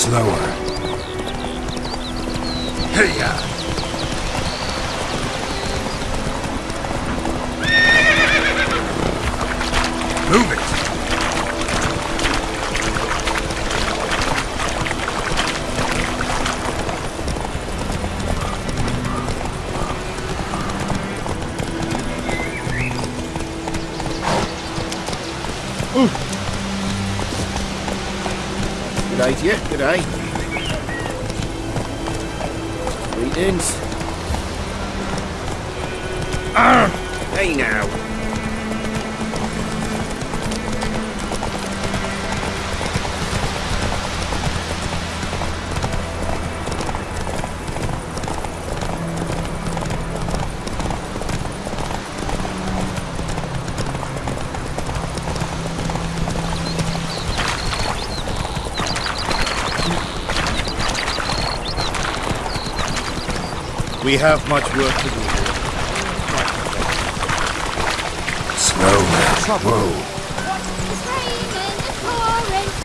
slower. Hey-ya! Move it! Ooh day you. Good day. Greetings. Ah! Hey now. We have much work to do here. Slow now.